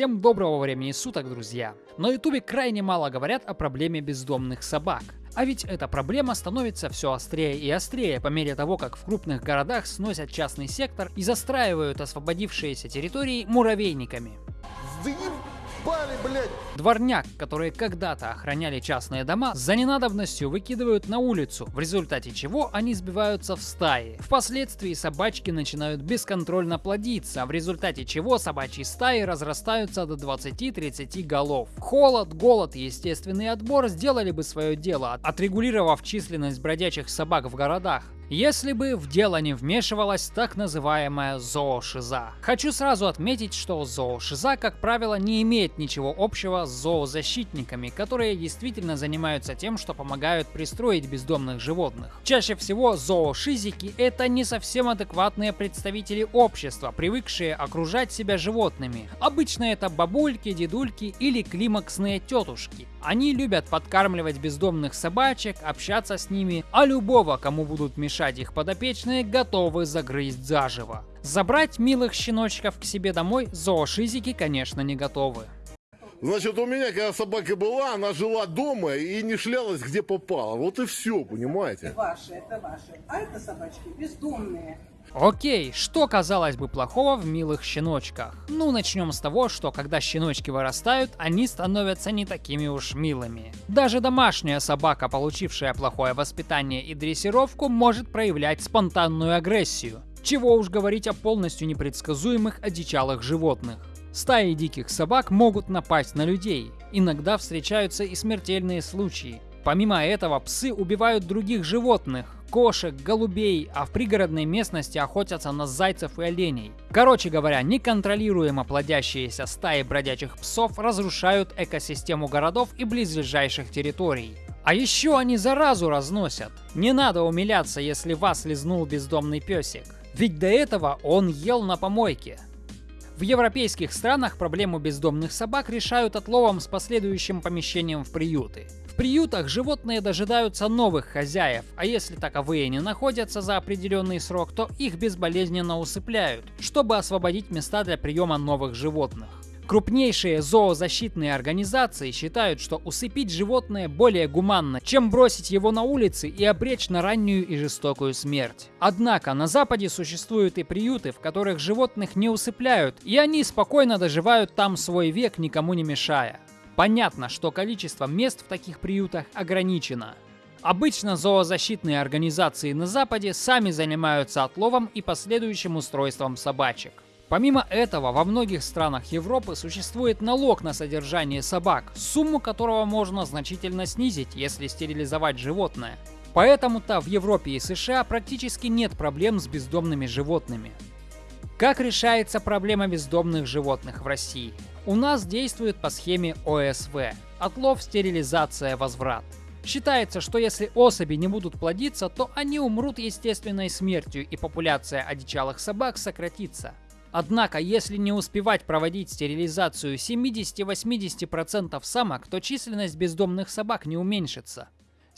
Всем доброго времени суток, друзья! На ютубе крайне мало говорят о проблеме бездомных собак. А ведь эта проблема становится все острее и острее по мере того, как в крупных городах сносят частный сектор и застраивают освободившиеся территории муравейниками. Заебали, блядь! Дворняк, которые когда-то охраняли частные дома, за ненадобностью выкидывают на улицу, в результате чего они сбиваются в стаи. Впоследствии собачки начинают бесконтрольно плодиться, в результате чего собачьи стаи разрастаются до 20-30 голов. Холод, голод и естественный отбор сделали бы свое дело, отрегулировав численность бродячих собак в городах если бы в дело не вмешивалась так называемая зоошиза. Хочу сразу отметить, что зоошиза, как правило, не имеет ничего общего с зоозащитниками, которые действительно занимаются тем, что помогают пристроить бездомных животных. Чаще всего зоошизики — это не совсем адекватные представители общества, привыкшие окружать себя животными. Обычно это бабульки, дедульки или климаксные тетушки. Они любят подкармливать бездомных собачек, общаться с ними, а любого, кому будут мешать их подопечные, готовы загрызть заживо. Забрать милых щеночков к себе домой зоошизики, конечно, не готовы. Значит, у меня, когда собака была, она жила дома и не шлялась где попало. Вот и все, понимаете? Ваши, это ваши. А это собачки бездомные. Окей, что казалось бы плохого в милых щеночках? Ну, начнем с того, что когда щеночки вырастают, они становятся не такими уж милыми. Даже домашняя собака, получившая плохое воспитание и дрессировку, может проявлять спонтанную агрессию. Чего уж говорить о полностью непредсказуемых одичалых животных. Стаи диких собак могут напасть на людей. Иногда встречаются и смертельные случаи. Помимо этого, псы убивают других животных, кошек, голубей, а в пригородной местности охотятся на зайцев и оленей. Короче говоря, неконтролируемо плодящиеся стаи бродячих псов разрушают экосистему городов и близлежащих территорий. А еще они заразу разносят. Не надо умиляться, если вас лизнул бездомный песик. Ведь до этого он ел на помойке. В европейских странах проблему бездомных собак решают отловом с последующим помещением в приюты. Приютах животные дожидаются новых хозяев, а если таковые не находятся за определенный срок, то их безболезненно усыпляют, чтобы освободить места для приема новых животных. Крупнейшие зоозащитные организации считают, что усыпить животное более гуманно, чем бросить его на улице и обречь на раннюю и жестокую смерть. Однако на Западе существуют и приюты, в которых животных не усыпляют, и они спокойно доживают там свой век, никому не мешая. Понятно, что количество мест в таких приютах ограничено. Обычно зоозащитные организации на Западе сами занимаются отловом и последующим устройством собачек. Помимо этого, во многих странах Европы существует налог на содержание собак, сумму которого можно значительно снизить, если стерилизовать животное. Поэтому-то в Европе и США практически нет проблем с бездомными животными. Как решается проблема бездомных животных в России? У нас действует по схеме ОСВ – отлов, стерилизация, возврат. Считается, что если особи не будут плодиться, то они умрут естественной смертью и популяция одичалых собак сократится. Однако, если не успевать проводить стерилизацию 70-80% самок, то численность бездомных собак не уменьшится.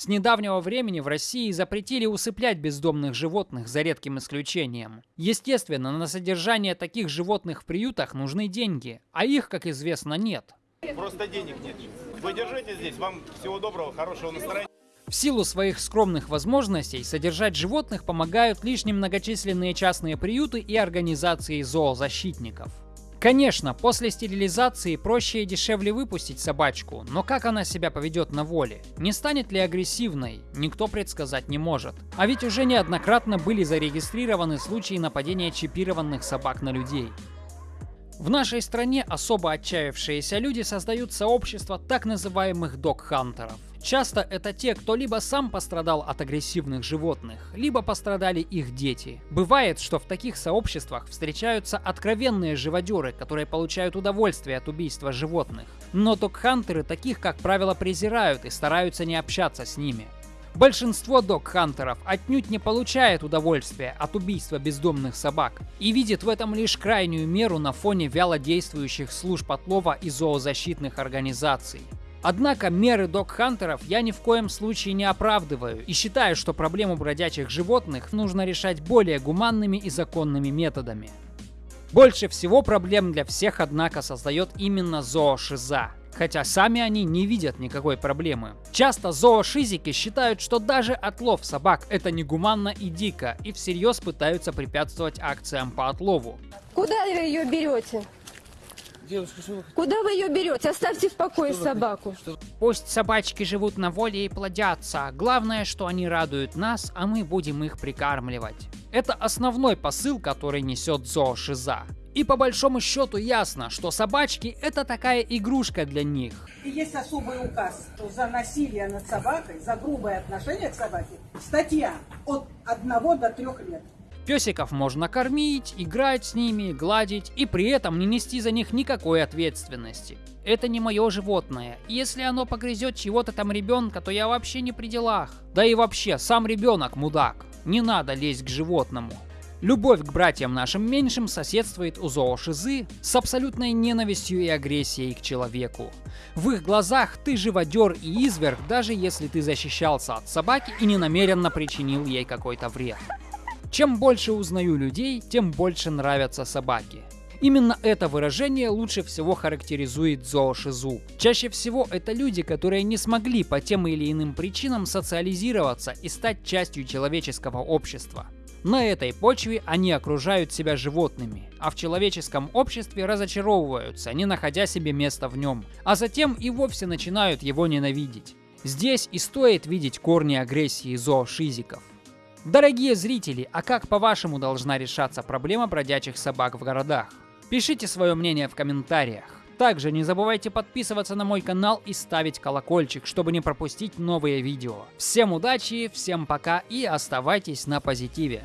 С недавнего времени в России запретили усыплять бездомных животных за редким исключением. Естественно, на содержание таких животных в приютах нужны деньги, а их, как известно, нет. Просто денег нет. Вы держите здесь. Вам всего доброго, хорошего настроения. В силу своих скромных возможностей содержать животных помогают лишь немногочисленные частные приюты и организации зоозащитников. Конечно, после стерилизации проще и дешевле выпустить собачку, но как она себя поведет на воле? Не станет ли агрессивной? Никто предсказать не может. А ведь уже неоднократно были зарегистрированы случаи нападения чипированных собак на людей. В нашей стране особо отчаявшиеся люди создают сообщество так называемых док-хантеров. Часто это те, кто либо сам пострадал от агрессивных животных, либо пострадали их дети. Бывает, что в таких сообществах встречаются откровенные живодеры, которые получают удовольствие от убийства животных. Но док-хантеры таких, как правило, презирают и стараются не общаться с ними. Большинство док-хантеров отнюдь не получает удовольствия от убийства бездомных собак и видит в этом лишь крайнюю меру на фоне вяло действующих служб отлова и зоозащитных организаций. Однако меры док-хантеров я ни в коем случае не оправдываю и считаю, что проблему бродячих животных нужно решать более гуманными и законными методами. Больше всего проблем для всех, однако, создает именно зоошиза. Хотя сами они не видят никакой проблемы. Часто зоошизики считают, что даже отлов собак это негуманно и дико, и всерьез пытаются препятствовать акциям по отлову. Куда вы ее берете? Девушка, что вы Куда вы ее берете? Оставьте в покое собаку. Пусть собачки живут на воле и плодятся. Главное, что они радуют нас, а мы будем их прикармливать. Это основной посыл, который несет зоошиза. И по большому счету ясно, что собачки это такая игрушка для них. И есть особый указ, что за насилие над собакой, за грубое отношение к собаке, статья от 1 до 3 лет. Песиков можно кормить, играть с ними, гладить и при этом не нести за них никакой ответственности. Это не мое животное. Если оно погрызет чего-то там ребенка, то я вообще не при делах. Да и вообще, сам ребенок мудак. Не надо лезть к животному. Любовь к братьям нашим меньшим соседствует у зоошизы с абсолютной ненавистью и агрессией к человеку. В их глазах ты живодер и изверг, даже если ты защищался от собаки и ненамеренно причинил ей какой-то вред. Чем больше узнаю людей, тем больше нравятся собаки. Именно это выражение лучше всего характеризует зоошизу. Чаще всего это люди, которые не смогли по тем или иным причинам социализироваться и стать частью человеческого общества. На этой почве они окружают себя животными, а в человеческом обществе разочаровываются, не находя себе места в нем, а затем и вовсе начинают его ненавидеть. Здесь и стоит видеть корни агрессии зоошизиков. Дорогие зрители, а как по-вашему должна решаться проблема бродячих собак в городах? Пишите свое мнение в комментариях. Также не забывайте подписываться на мой канал и ставить колокольчик, чтобы не пропустить новые видео. Всем удачи, всем пока и оставайтесь на позитиве.